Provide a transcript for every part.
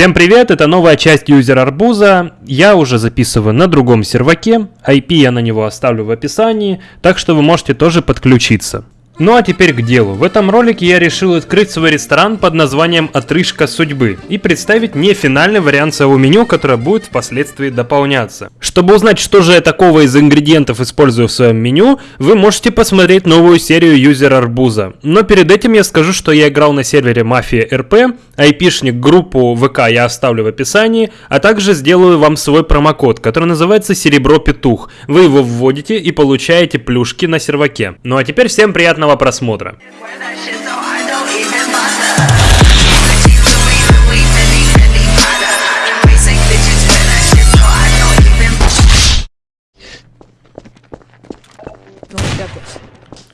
Всем привет, это новая часть юзер арбуза. Я уже записываю на другом серваке, IP я на него оставлю в описании, так что вы можете тоже подключиться. Ну а теперь к делу. В этом ролике я решил открыть свой ресторан под названием «Отрыжка судьбы» и представить не финальный вариант своего меню, которое будет впоследствии дополняться. Чтобы узнать, что же я такого из ингредиентов использую в своем меню, вы можете посмотреть новую серию Юзер Арбуза. Но перед этим я скажу, что я играл на сервере Мафия РП, айпишник группу ВК я оставлю в описании, а также сделаю вам свой промокод, который называется Серебро Петух. Вы его вводите и получаете плюшки на серваке. Ну а теперь всем приятного просмотра. Ну, ребята,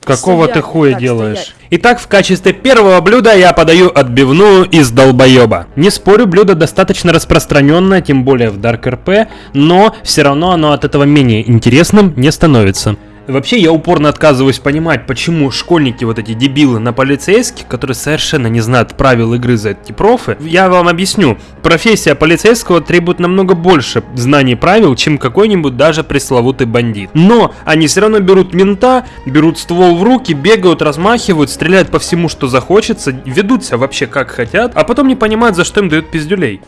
Какого Стоять, ты хуя так, делаешь? стоять. Итак, в качестве первого блюда я подаю отбивную из долбоеба. Не спорю, блюдо достаточно распространенное, тем более в Dark RP, но все равно оно от этого менее интересным не становится. Вообще, я упорно отказываюсь понимать, почему школьники, вот эти дебилы на полицейских, которые совершенно не знают правил игры за эти профы, я вам объясню. Профессия полицейского требует намного больше знаний правил, чем какой-нибудь даже пресловутый бандит. Но они все равно берут мента, берут ствол в руки, бегают, размахивают, стреляют по всему, что захочется, ведут себя вообще как хотят, а потом не понимают, за что им дают пиздюлей.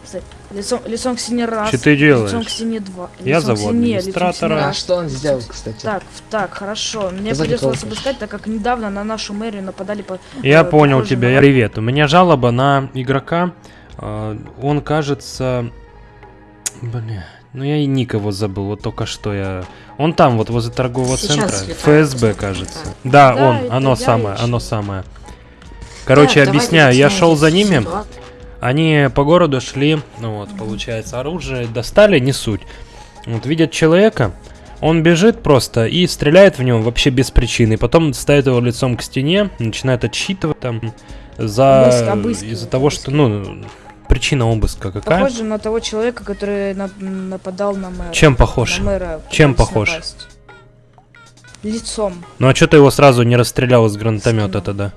Лицом, лицом к стене раз. Чё ты делаешь? Лицом к стене два. Я лицом к зову стене, лицом к администратора. стене А что он сделал, кстати? Так, так, хорошо. Мне Позови придется вас обыскать, так как недавно на нашу мэрию нападали по... Я э, понял тебя. на- Привет. У меня жалоба на игрока. А, Он кажется... Бля. Ну я и ник его забыл, вот только что я... Он там, вот возле торгового Сейчас центра. слетает, ФСБ, кажется. Да, Да, он, оно я самое, ищу. оно самое. Короче, давайте объясняю, я шел за ними, ситуацию. Они по городу шли, ну вот, получается, оружие достали, не суть. Вот видят человека, он бежит просто и стреляет в него вообще без причины. Потом ставит его лицом к стене, начинает отсчитывать там за из-за того, что ну причина обыска какая? Похоже на того человека, который на- нападал на мэра. Чем похож? На мэра Чем похож? напасть. Лицом. Ну а что ты его сразу не расстрелял из гранатомета тогда?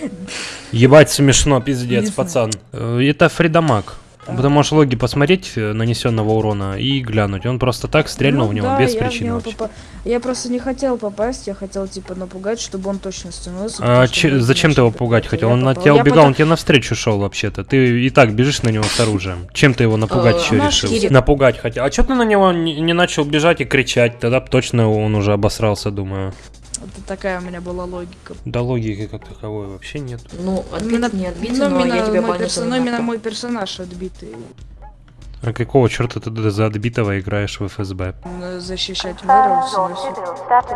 Ебать смешно, пиздец, Не пацан. Э, Это Фридамаг. А. Ты можешь логи посмотреть э, нанесенного урона и глянуть. Он просто так стрельнул Ну в него да, без я в причины него вообще. попа- Я просто не хотел попасть, я хотел типа напугать, чтобы он точно становился. А потому что че- зачем ты его пугать хотел? Я Он на тебя Я убегал, потом- он тебе навстречу шел вообще-то. Ты и так бежишь на него с оружием. Чем ты его напугать Э, еще решил? Напугать хотел. А что ты на него не, начал бежать и кричать? Тогда точно он уже обосрался, думаю. Это такая у меня была логика. Да логики как таковой вообще нет. Ну, отбит Именно- не отбит, ну, но именно я тебя мой ну, именно мой персонаж отбитый. А какого черта ты за отбитого играешь в ФСБ? М, Защищать мэра всего-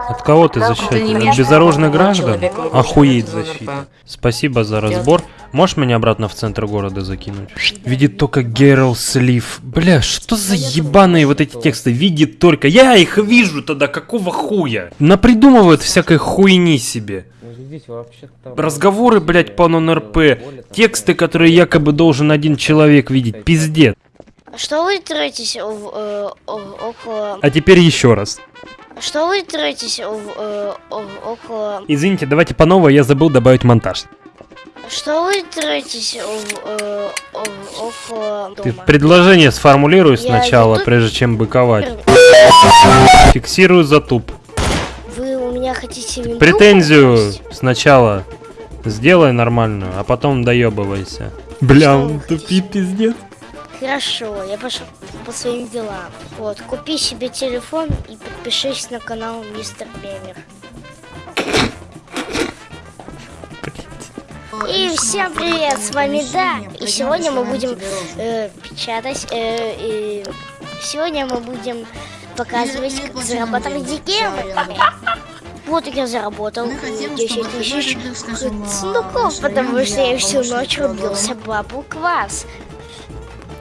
От кого ты защищаешь? От безоружных граждан? Охуеть защита. Спасибо за разбор. Можешь меня обратно в центр города закинуть? Видит только Герл Слив. Бля, что за ебаные вот эти тексты? Видит только. Я их вижу тогда, какого хуя? Напридумывают всякой хуйни себе. Разговоры, блядь, по НРП. Тексты, которые якобы должен один человек видеть. Пиздец. Что вы тратите в, э, около... А теперь еще раз. Что вы тратите в, э, около... Извините, давайте по новой, я забыл добавить монтаж. Что вы тратите в, э, около Ты дома? предложение сформулируй Я сначала, иду- прежде чем быковать. Фиксирую затуп. Вы у меня хотите Претензию украсть? сначала сделай нормальную, а потом доебывайся. Бля, он тупит пиздец. Хорошо, я пошел по своим делам. Вот, купи себе телефон и подпишись на канал Мистер Геймер. И всем привет, с вами Да, и сегодня мы будем э, печатать, э, и сегодня мы будем показывать, как зарабатывать деньги. Вот я заработал э, 10 тысяч сундуков, потому что я всю ночь рубился бабу квас.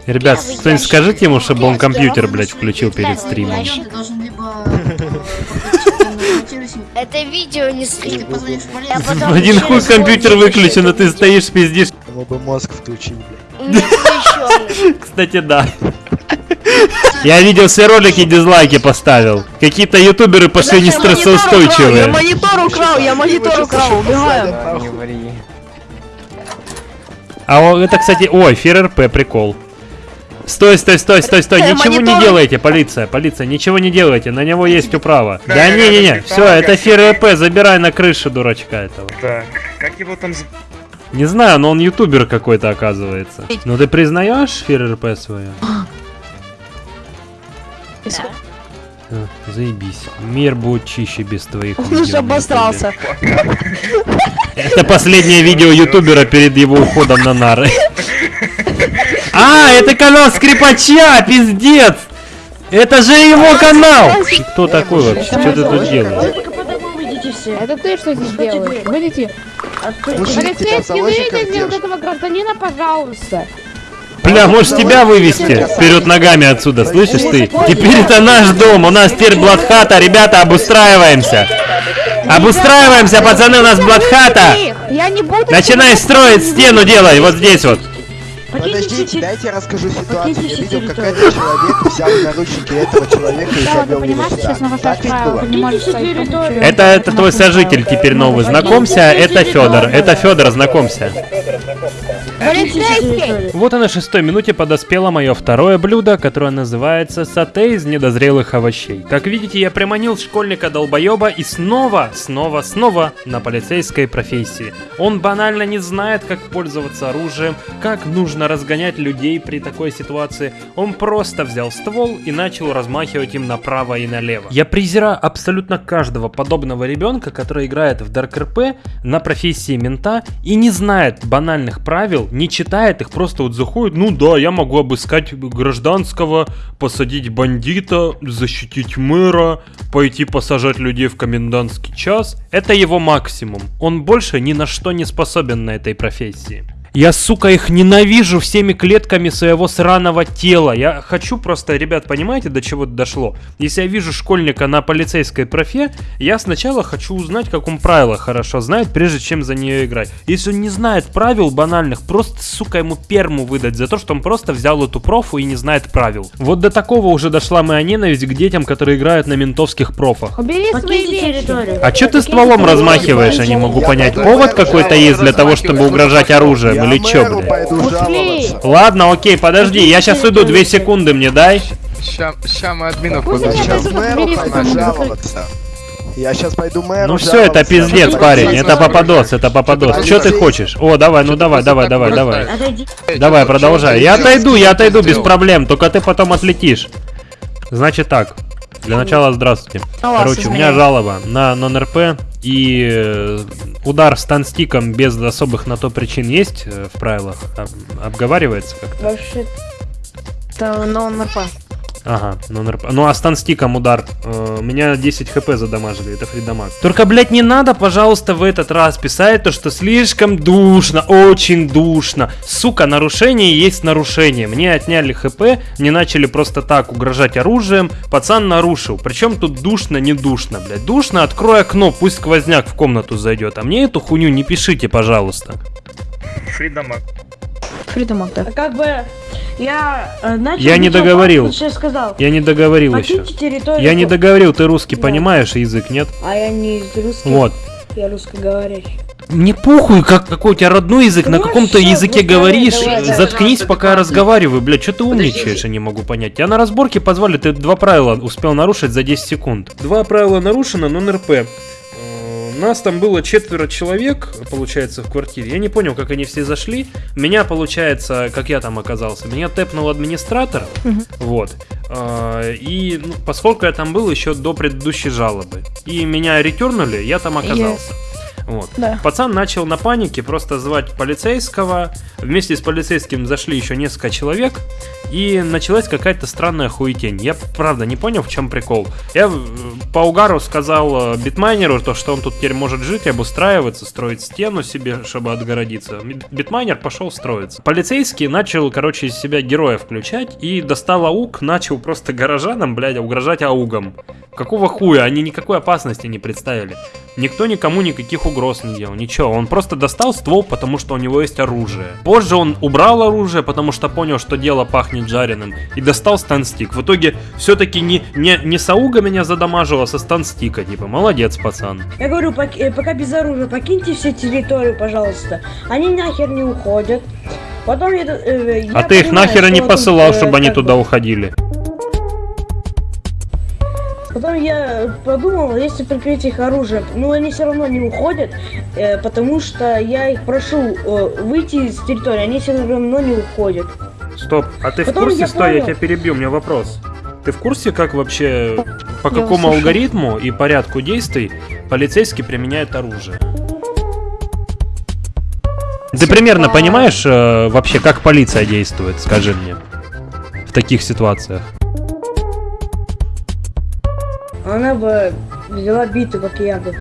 Ребят, кто-нибудь скажите ему, чтобы он компьютер, блядь, включил перед стримом. Это видео не стрим. Я Один хуй компьютер выключен, а ты стоишь пиздишь. Ему бы мозг включить, блядь. Кстати, да. Я видел все ролики, дизлайки поставил. Какие-то ютуберы пошли не Я стрессоустойчивые. монитор украл, я монитор украл, убегаем. А это, кстати, ой, ФРРП, прикол. Стой, стой, стой, стой, стой, Э, ничего не делайте, полиция, полиция, ничего не делайте, на него есть управа. Да Да, не-не-не, все, это да. Фир РП, забирай на крышу дурачка этого. Так, как его там... Не знаю, но он ютубер какой-то оказывается. Ну ты признаешь Фир РП свое? Да. А, Заебись. Мир будет чище без твоих Он уже обосрался. Это последнее видео ютубера перед его уходом на нары. А, это канал скрипача, пиздец! Это же его канал! Кто такой вообще? Что ты тут делаешь? Это ты что здесь делаешь? Выйдите. Полицейский, выйдите вот держит. этого гражданина, пожалуйста. Бля, может тебя вывести вперед ногами отсюда, слышишь ты? Теперь это наш дом, у нас теперь блатхата, ребята, обустраиваемся. Обустраиваемся, пацаны, у нас буду... Начинай строить стену, делай, вот здесь вот. Подождите, дайте я расскажу ситуацию. Я видел, как этот человек взял наручники этого человека и завел его сюда. Так ведь было? Это, это твой сожитель теперь новый, знакомься, это Федор, это Федор, знакомься. Полицейский! Вот и на шестой минуте подоспело мое второе блюдо, которое называется сате из недозрелых овощей. Как видите, я приманил школьника долбоеба и снова, снова, снова на полицейской профессии. Он банально не знает, как пользоваться оружием, как нужно разгонять людей при такой ситуации. Он просто взял ствол и начал размахивать им направо и налево. Я презираю абсолютно каждого подобного ребенка, который играет в Dark RP на профессии мента и не знает банальных правил, не читает их, просто вот заходит, ну да, я могу обыскать гражданского, посадить бандита, защитить мэра, пойти посажать людей в комендантский час. Это его максимум. Он больше ни на что не способен на этой профессии. Я, сука, их ненавижу всеми клетками своего сраного тела. Я хочу просто, ребят, понимаете, до чего дошло? Если я вижу школьника на полицейской профе, я сначала хочу узнать, как он правила хорошо знает, прежде чем за нее играть. Если он не знает правил банальных, просто, сука, ему перму выдать за то, что он просто взял эту профу и не знает правил. Вот до такого уже дошла моя ненависть к детям, которые играют на ментовских профах. Убери свои вещи. А чё ты стволом размахиваешь, я не могу понять. Повод какой-то есть для того, чтобы угрожать оружием Я или чё, блядь? пойду жаловаться. Ладно, окей, подожди, я сейчас уйду, две секунды мне дай. Ща, ща мы админов Сейчас жаловаться. Я сейчас пойду мэру Ну все, это пиздец, парень, это попадос, это попадос. Что ты хочешь? О, давай, ну давай, давай, давай, давай. Давай, продолжай. Я отойду, я отойду без проблем, только ты потом отлетишь. Значит так. Для начала здравствуйте. Короче, у меня жалоба на нон-РП и э, удар станстиком без особых на то причин есть э, в правилах? Об- Обговаривается как-то? Вообще... Это нон-РП. Ага, нон-РП. Ну а станстиком удар. Э, меня 10 хп задамажили, это фридамаг. Только, блядь, не надо, пожалуйста, в этот раз писать то, что слишком душно, очень душно. Сука, нарушение есть нарушение. Мне отняли хп, мне начали просто так угрожать оружием. Пацан нарушил. Причем тут душно, не душно, блядь. Душно, открой окно, пусть сквозняк в комнату зайдет. А мне эту хуйню не пишите, пожалуйста. Фридамаг. Фридомак, да. Как бы я э, начал... Я не договорил. сейчас сказал. Я не договорил еще. Территорию. Я не договорил, ты русский Да. понимаешь, язык нет? А я не из русских, Вот. я русскоговорящий. Мне похуй, как, какой у тебя родной язык, на Ну, каком-то языке ну, говоришь. давай, давай, Заткнись, давай. пока я разговариваю, блядь, что ты умничаешь, я не могу понять. Тебя на разборке позвали, ты два правила успел нарушить за 10 секунд. Два правила нарушено, но НРП. Нас там было четверо человек, получается, в квартире. Я не понял, как они все зашли. Меня, получается, как я там оказался, меня тэпнул администратор. Мгм. Вот. А, И ну, поскольку я там был еще до предыдущей жалобы, и меня ретернули, я там оказался. Вот. Да. Пацан начал на панике просто звать полицейского. Вместе с полицейским зашли еще несколько человек. И началась какая-то странная хуетень. Я правда не понял, в чем прикол. Я э, по угару сказал э, битмайнеру, то, что он тут теперь может жить, обустраиваться, строить стену себе, чтобы отгородиться. Бит- Битмайнер пошел строиться. Полицейский начал, короче, из себя героя включать и достал AUG, начал просто горожанам, блядь, угрожать AUG ом. Какого хуя? Они никакой опасности не представили. Никто никому никаких угроз не делал, ничего. Он просто достал ствол, потому что у него есть оружие. Позже он убрал оружие, потому что понял, что дело пахнет жареным, и достал stun stick. В итоге все-таки не, не, не с AUG а меня задамажила, а со stun stick а. Типа, молодец, пацан. Я говорю, пок- э, пока без оружия, покиньте все территорию, пожалуйста. Они нахер не уходят. Потом я... э, я А ты их понимаю, нахер и не посылал, э, чтобы они туда уходили. Потом я подумал, если прикрыть их оружием, ну они все равно не уходят, э, потому что я их прошу э, выйти с территории, они все равно не уходят. Стоп, а ты в Потом курсе, я стой, я понял. тебя перебью, у меня вопрос. Ты в курсе, как вообще, по Я какому услышал. алгоритму и порядку действий полицейский применяет оружие? Ты примерно понимаешь э, вообще, как полиция действует, скажи мне, в таких ситуациях? Она бы взяла биту, как я бы.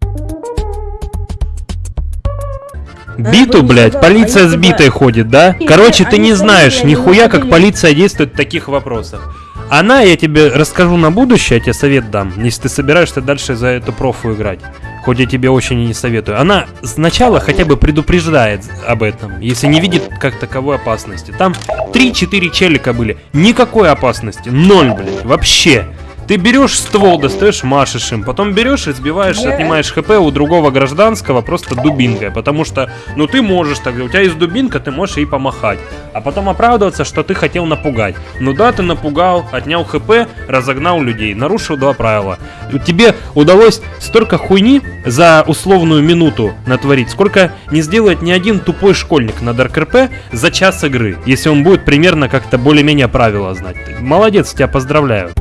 Биту, блядь, полиция они с битой ходит, да? Короче, ты не знаешь нихуя, как полиция действует в таких вопросах. Она, я тебе расскажу на будущее, я тебе совет дам, если ты собираешься дальше за эту профу играть. Хоть я тебе очень и не советую. Она сначала хотя бы предупреждает об этом, если не видит как таковой опасности. Там 3-4 челика были. Никакой опасности. Ноль, блядь. Вообще. Ты берешь ствол, достаешь, машешь им, потом берешь и сбиваешь, отнимаешь хп у другого гражданского просто дубинкой, потому что, ну ты можешь тогда, у тебя есть дубинка, ты можешь ей помахать, а потом оправдываться, что ты хотел напугать. Ну да, ты напугал, отнял хп, разогнал людей, нарушил два правила. Тебе удалось столько хуйни за условную минуту натворить, сколько не сделает ни один тупой школьник на Дарк РП за час игры, если он будет примерно как-то более-менее правила знать. Молодец, тебя поздравляю.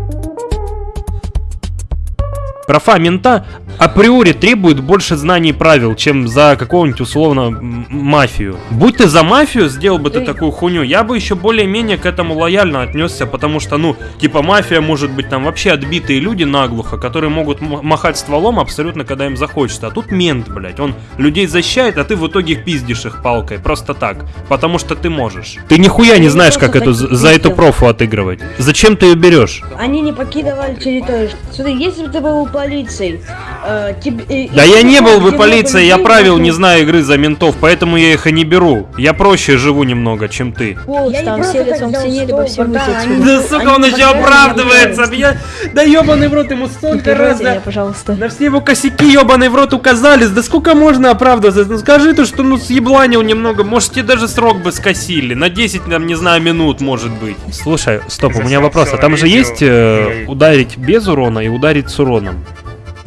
Профа мента априори требует больше знаний правил, чем за какого-нибудь условно мафию. Будь ты за мафию, сделал бы ты такую хуйню, я бы еще более-менее к этому лояльно отнесся, потому что, ну, типа мафия может быть там вообще отбитые люди наглухо, которые могут махать стволом абсолютно, когда им захочется. А тут мент, блядь, он людей защищает, а ты в итоге пиздишь их палкой, просто так, потому что ты можешь. Ты нихуя не знаешь, как эту, за эту профу отыгрывать. Зачем ты ее берешь? Они не покидывали территорию. Смотри, если бы ты был полицией, э, тебе- э, Да я не был бы полицией, я правил не знаю игры за ментов, поэтому я их и не беру. Я проще живу немного, чем ты. Там все лицом все выйти они-. Да сука, он еще оправдывается, я... Да ебаный в рот, ему столько раз, меня, да... пожалуйста. На все его косяки ебаный в рот указались, да сколько можно оправдываться? Ну скажи ты, что ну съебланил немного, может тебе даже срок бы скосили, на 10, там, не знаю, минут может быть. Слушай, стоп, у меня вопрос, а там же есть э, ударить без урона и ударить с уроном?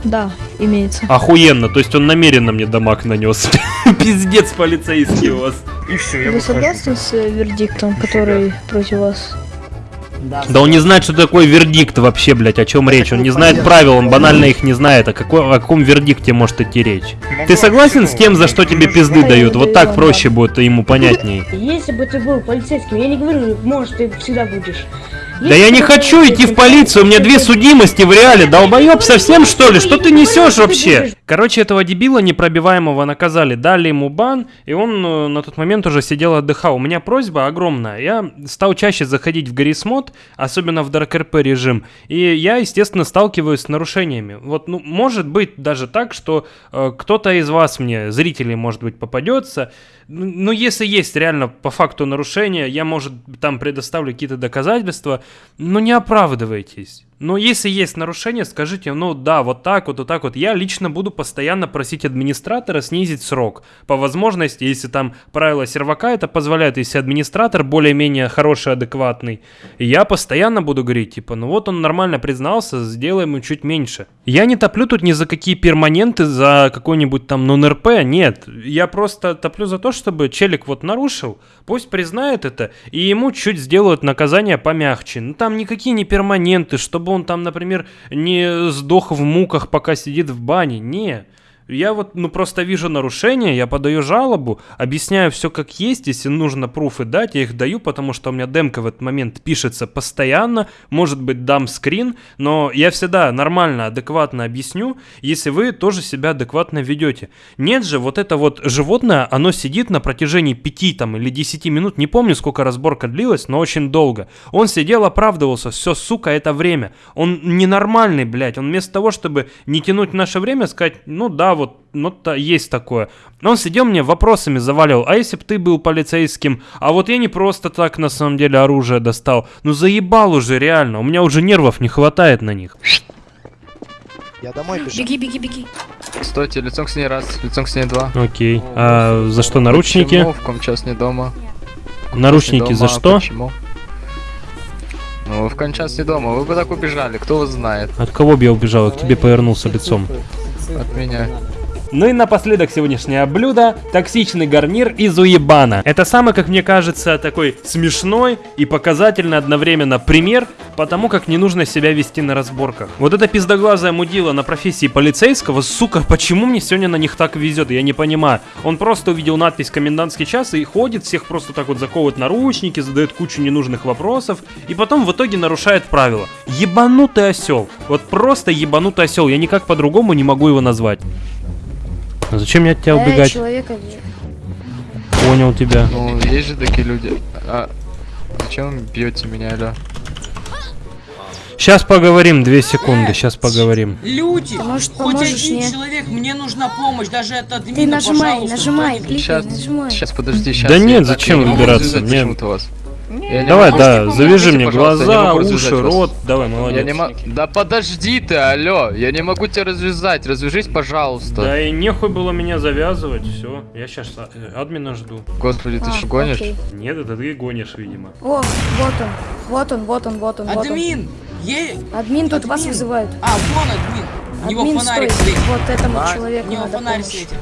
Да, имеется. Охуенно, то есть он намеренно мне дамаг нанес. Пиздец полицейский у вас. И все, я Вы согласны с э, вердиктом, который против вас? Да он не знает, что такое вердикт вообще, блять, о чем речь. Он не знает правил, он банально их не знает. О, какой, о каком вердикте может идти речь? Ты согласен с тем, за что тебе пизды дают? Вот так проще будет ему понятней. Если бы ты был полицейским, я не говорю, может, ты всегда будешь. Да я не хочу идти в полицию, у меня две судимости в реале. Долбоеб совсем что ли? Что ты несешь вообще? Короче, этого дебила непробиваемого наказали, дали ему бан, и он э, на тот момент уже сидел отдыхал. У меня просьба огромная. Я стал чаще заходить в Гаррисмод, особенно в Dark RP режим, и я, естественно, сталкиваюсь с нарушениями. Вот, ну, может быть даже так, что э, кто-то из вас мне, зрителей, может быть, попадется. Ну, если есть реально по факту нарушение, я, может, там предоставлю какие-то доказательства, но не оправдывайтесь. Но если есть нарушение, скажите, ну да, вот так вот, вот так вот. Я лично буду постоянно просить администратора снизить срок. По возможности, если там правила сервака это позволяет, если администратор более-менее хороший, адекватный, я постоянно буду говорить, типа, ну вот он нормально признался, сделаем ему чуть меньше. Я не топлю тут ни за какие перманенты, за какой-нибудь там нон-РП, нет. Я просто топлю за то, чтобы челик вот нарушил, пусть признает это, и ему чуть сделают наказание помягче. Ну там никакие не перманенты, чтобы он там, например, не сдох в муках, пока сидит в бане. Не. Я вот, ну, просто вижу нарушение, я подаю жалобу, объясняю все как есть, если нужно пруфы дать, я их даю, потому что у меня демка в этот момент пишется постоянно, может быть, дам скрин, но я всегда нормально, адекватно объясню, если вы тоже себя адекватно ведете. Нет же, вот это вот животное, оно сидит на протяжении 5 там или 10 минут, не помню, сколько разборка длилась, но очень долго. Он сидел, оправдывался, все, сука, это время. Он ненормальный, блядь, он вместо того, чтобы не тянуть наше время, сказать, ну да, вот, ну то есть такое. Он сидел мне вопросами заваливал, а если бы ты был полицейским, а вот я не просто так на самом деле оружие достал. Ну заебал уже реально, у меня уже нервов не хватает на них. Я домой бежу. Беги, беги, беги. Стойте, лицом к стене раз, лицом к стене два. Окей. А за что наручники? Мовком, час не дома. Наручники Не за дома, а что? Почему? Ну, вы в кончас не дома, вы бы так убежали, кто вас знает. От кого бы я убежал? Я к тебе повернулся лицом. От меня. Ну и напоследок сегодняшнее блюдо – токсичный гарнир из уебана. Это самый, как мне кажется, такой смешной и показательный одновременно пример по тому, как не нужно себя вести на разборках. Вот эта пиздоглазая мудила на профессии полицейского, сука, почему мне сегодня на них так везет, я не понимаю. Он просто увидел надпись «Комендантский час» и ходит, всех просто так вот заковывает наручники, задает кучу ненужных вопросов, и потом в итоге нарушает правила. Ебанутый осел. Вот просто ебанутый осел, я никак по-другому не могу его назвать. А Зачем мне от тебя Да, убегать? человека. Понял тебя. Ну, есть же такие люди. А зачем вы бьете меня, алё? Сейчас поговорим, две секунды, сейчас поговорим. Люди, Может, хоть поможешь один мне? человек, мне нужна помощь, даже от Ты админа, нажимай, пожалуйста, нажимай, кликай, Сейчас, нажимай. сейчас, подожди, сейчас. Да нет, зачем выбираться? Мне- почему-то вас. Я не Давай, могу. да, завяжи мне я не глаза, уши, вас. рот. Давай, Я молодец. не могу. Да подожди ты, алло, я не могу тебя развязать. Развяжись, пожалуйста. Да и нехуй было меня завязывать, все. Я сейчас админа жду. Господи, ты А, что гонишь? окей. Нет, это ты гонишь, видимо. О, вот он, вот он, вот он, вот он. Админ, е... Админ тут вас Админ. вызывает. А, вон админ. У него Админ фонарик стоит. светит. Вот этому А, человеку У него надо фонарик светит.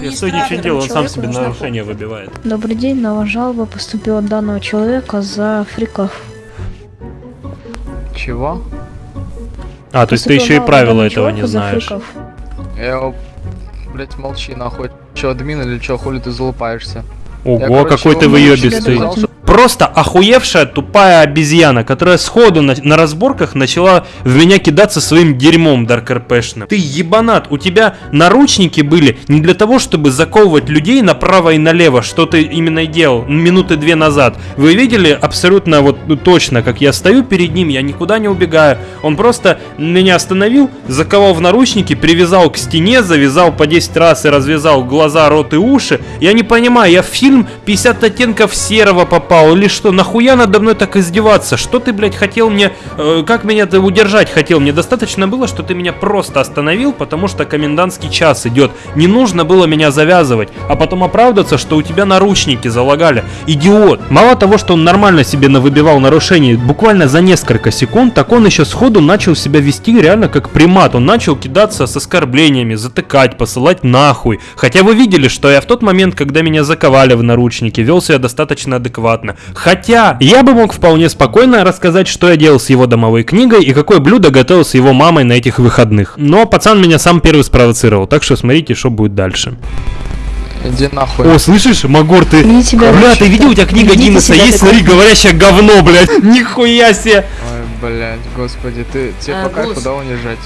Я сегодня Администратор. что делал, он сам себе нарушение выбивает. Добрый день, на вас жалоба поступила данного человека за фриков. Чего? А, то есть ты еще и правила этого не знаешь. Я. Блять, молчи нахуй. Че, админ или че, хули ты залупаешься? Я, Ого, короче, какой ты выебистый. Просто охуевшая тупая обезьяна, которая сходу на, на разборках начала в меня кидаться своим дерьмом даркрпшным. Ты ебанат, у тебя наручники были не для того, чтобы заковывать людей направо и налево, что ты именно и делал минуты две назад. Вы видели абсолютно вот ну, точно, как я стою перед ним, я никуда не убегаю. Он просто меня остановил, заковал в наручники, привязал к стене, завязал по 10 раз и развязал глаза, рот и уши. Я не понимаю, я в фильм 50 оттенков серого попал или что? Нахуя надо мной так издеваться? Что ты, блядь, хотел мне... э, как меня ты удержать хотел? Мне достаточно было, что ты меня просто остановил, потому что комендантский час идет. Не нужно было меня завязывать, а потом оправдываться, что у тебя наручники залагали. Идиот. Мало того, что он нормально себе навыбивал нарушений буквально за несколько секунд, так он еще сходу начал себя вести реально как примат. Он начал кидаться с оскорблениями, затыкать, посылать нахуй. Хотя вы видели, что я в тот момент, когда меня заковали в наручники, вел себя достаточно адекватно. Хотя я бы мог вполне спокойно рассказать, что я делал с его домовой книгой и какое блюдо готовил с его мамой на этих выходных. Но пацан меня сам первый спровоцировал, так что смотрите, что будет дальше. Иди нахуй. О, слышишь, Магор, ты... Веди себя, Бля, ты видел, у тебя книга Гиннесса есть? Смотри, говорящее говно, блядь. Нихуя себе. Ой, блять, господи, ты тебе А, по кайфу, гусь. да, унижать?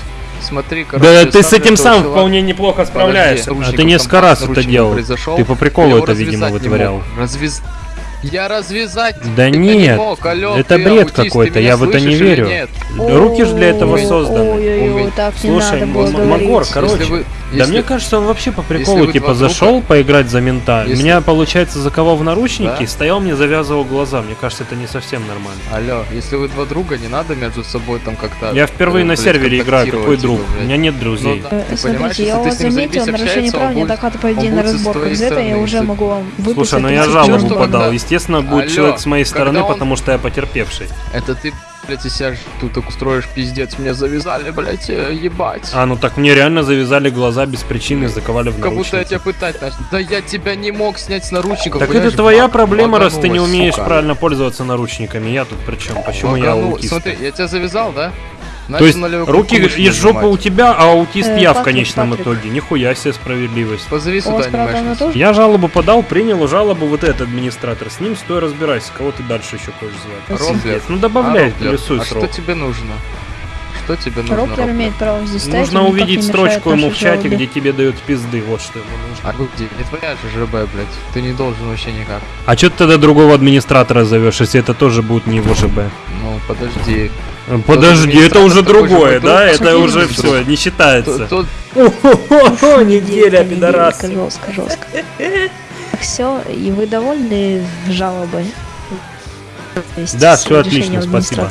Смотри, короче, Да ты с этим сам чела- вполне неплохо справляешься. Подожди, А ты несколько раз это делал. произошел. Ты по приколу это, видимо, не вытворял. мог. Я развязать Да нет, не мог, алло, это бред какой-то, я в это не верю. нет? Руки ж для этого Ой, созданы. Ой-ой-ой, так не Слушай. Магор, короче, Если Да мне кажется, он вообще по приколу если типа зашел поиграть за мента. Если- Меня, получается, заковал в наручники, Да? стоял мне завязывал глаза. Мне кажется, это не совсем нормально. Алло, если вы два друга, не надо между собой там как-то... Я впервые э, на блядь, сервере играю, какой контактировать, друг? типа, У блядь. меня нет друзей. Ну да, Э, ты понимаешь, Смотрите, я если у ты вас заметил нарушение прав, будет- неадекватно поведение он на твоей За это я уже могу вам выписать Слушай, ну я 30 жалобу подал. Естественно, будет человек с моей стороны, потому что я потерпевший. Это ты, блядь, из себя ж тут так устроишь, пиздец, меня завязали, блядь, э, ебать. А, ну так мне реально завязали глаза без причины заковали в Как будто я наручники. тебя пытать начал. Да я тебя не мог снять с наручников. Так это твоя баг- проблема, раз ты не умеешь сука. правильно пользоваться наручниками. Я тут при чем? Почему я Баганул. аутист? Смотри, я тебя завязал, да? То Начал есть на левую руки из жопы у тебя, а аутист Э, я в Патрик, конечном Патрик. итоге. Нихуя себе справедливость. Позови сюда тоже? Я жалобу подал, принял жалобу вот этот администратор. С ним стой разбирайся, кого ты дальше еще хочешь звать. Роблер. Ну добавляй, А, плюсуй а что срок. тебе нужно? Что тебе нужно, Роплер Роблер? имеет право здесь стоять, Нужно увидеть строчку ему в чате, жалобе. где тебе дают пизды. Вот что ему нужно. А где? Не твоя же ЖБ, блядь. Ты не должен вообще никак. А что ты тогда другого администратора зовешь, если это тоже будет не его ЖБ? Ну, подожди. Подожди, это уже другое, да? Это уже все, не считается. О, неделя, пидорас. Жестко, жестко. Все, и вы довольны жалобой? Да, решением отлично, спасибо.